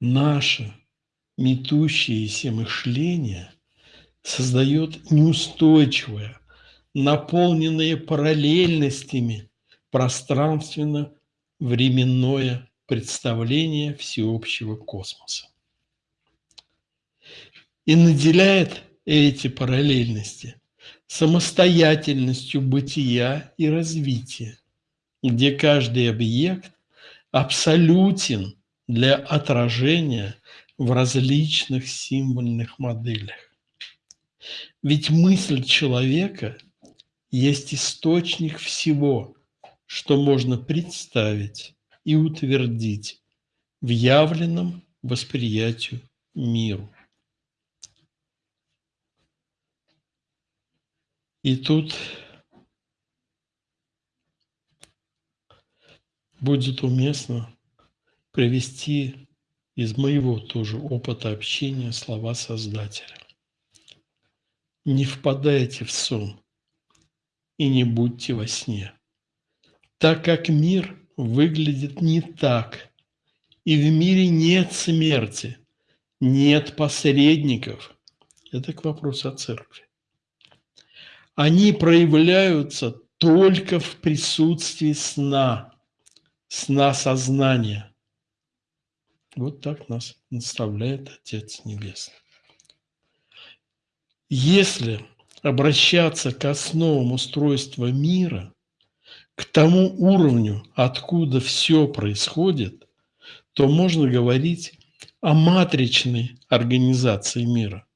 наше метущееся мышление создает неустойчивое, наполненное параллельностями пространственно-временное представление всеобщего космоса. И наделяет эти параллельности самостоятельностью бытия и развития, где каждый объект абсолютен для отражения в различных символьных моделях. Ведь мысль человека есть источник всего, что можно представить и утвердить в явленном восприятию миру. И тут будет уместно привести из моего тоже опыта общения слова Создателя. Не впадайте в сон и не будьте во сне, так как мир выглядит не так, и в мире нет смерти, нет посредников. Это к вопросу о церкви. Они проявляются только в присутствии сна, сна сознания. Вот так нас наставляет Отец Небесный. Если обращаться к основам устройства мира, к тому уровню, откуда все происходит, то можно говорить о матричной организации мира.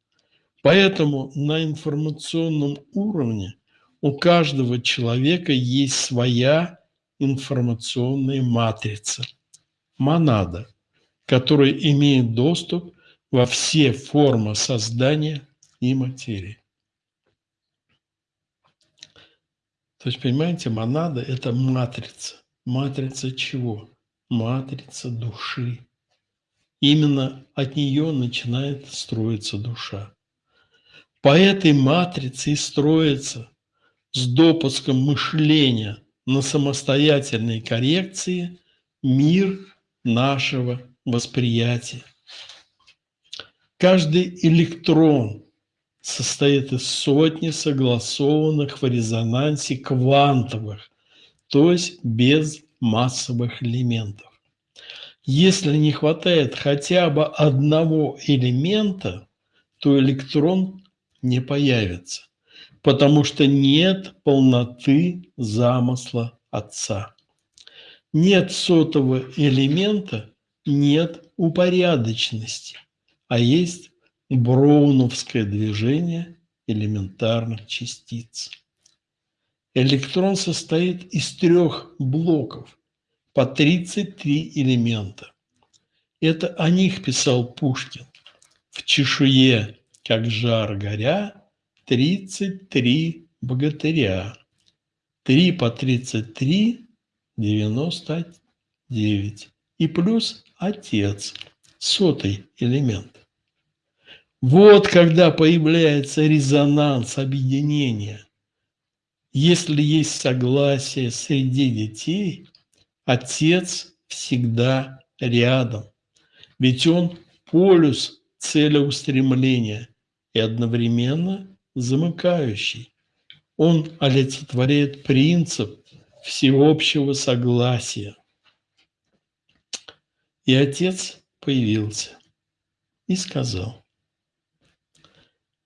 Поэтому на информационном уровне у каждого человека есть своя информационная матрица, монада, которая имеет доступ во все формы создания и материи. То есть, понимаете, монада – это матрица. Матрица чего? Матрица души. Именно от нее начинает строиться душа. По этой матрице и строится с допуском мышления на самостоятельной коррекции мир нашего восприятия. Каждый электрон состоит из сотни согласованных в резонансе квантовых, то есть без массовых элементов. Если не хватает хотя бы одного элемента, то электрон не появится, потому что нет полноты замысла Отца. Нет сотого элемента, нет упорядоченности, а есть броуновское движение элементарных частиц. Электрон состоит из трех блоков по 33 элемента. Это о них писал Пушкин. В чешуе как жар горя, тридцать три богатыря. Три по тридцать три – девяносто девять. И плюс отец, сотый элемент. Вот когда появляется резонанс объединения. Если есть согласие среди детей, отец всегда рядом. Ведь он полюс целеустремления и одновременно замыкающий. Он олицетворяет принцип всеобщего согласия. И отец появился и сказал,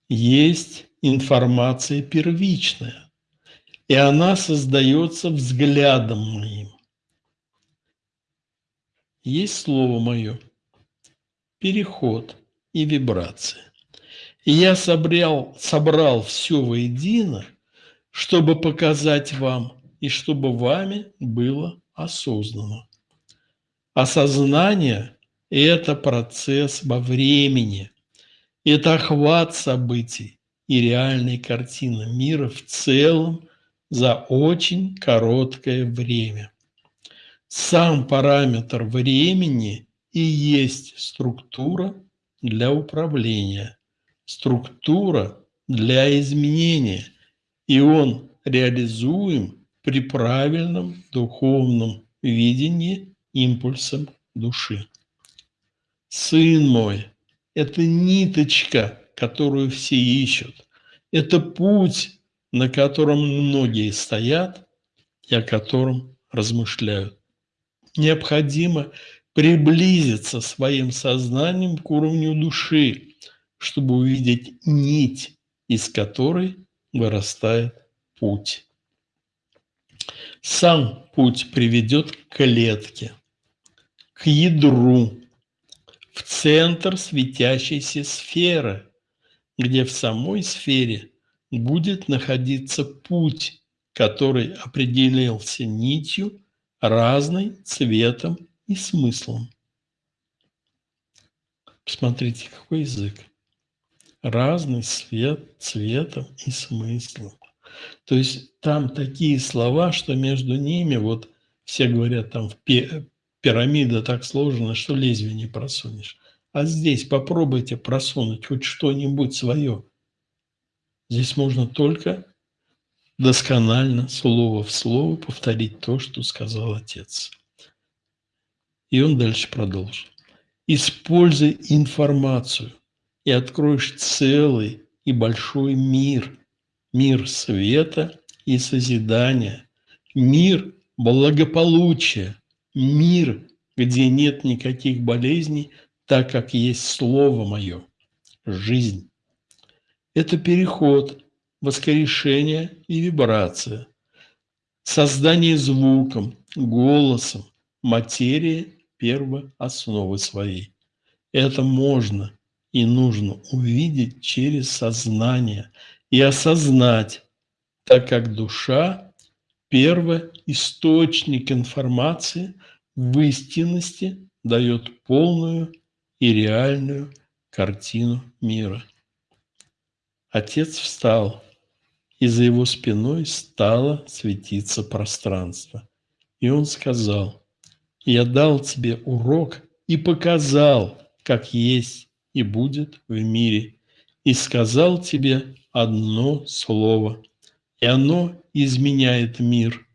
есть информация первичная, и она создается взглядом моим. Есть слово мое, переход и вибрация. И я собрал, собрал все воедино, чтобы показать вам и чтобы вами было осознано. Осознание – это процесс во времени, это охват событий и реальной картины мира в целом за очень короткое время. Сам параметр времени и есть структура для управления – структура для изменения, и он реализуем при правильном духовном видении импульсом души. сын мой, это ниточка, которую все ищут. Это путь, на котором многие стоят и о котором размышляют. Необходимо приблизиться своим сознанием к уровню души, чтобы увидеть нить, из которой вырастает путь. Сам путь приведет к клетке, к ядру, в центр светящейся сферы, где в самой сфере будет находиться путь, который определился нитью, разной цветом и смыслом. Посмотрите, какой язык. Разный свет, цветом и смыслом. То есть там такие слова, что между ними, вот все говорят, там в пирамида так сложена, что лезвие не просунешь. А здесь попробуйте просунуть хоть что-нибудь свое. Здесь можно только досконально, слово в слово повторить то, что сказал Отец. И он дальше продолжил. Используй информацию, и откроешь целый и большой мир. Мир света и созидания. Мир благополучия. Мир, где нет никаких болезней, так как есть Слово Мое. Жизнь. Это переход, воскрешение и вибрация. Создание звуком, голосом, материи первоосновы своей. Это можно и нужно увидеть через сознание и осознать, так как душа – первоисточник информации в истинности дает полную и реальную картину мира. Отец встал, и за его спиной стало светиться пространство. И он сказал, «Я дал тебе урок и показал, как есть и будет в мире. И сказал тебе одно слово, и оно изменяет мир,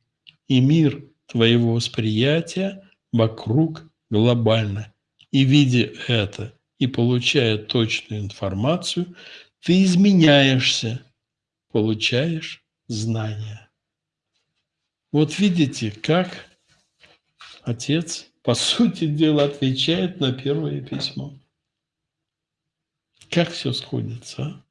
и мир твоего восприятия вокруг глобально. И видя это, и получая точную информацию, ты изменяешься, получаешь знания. Вот видите, как отец, по сути дела, отвечает на первое письмо. Как все сходится, а?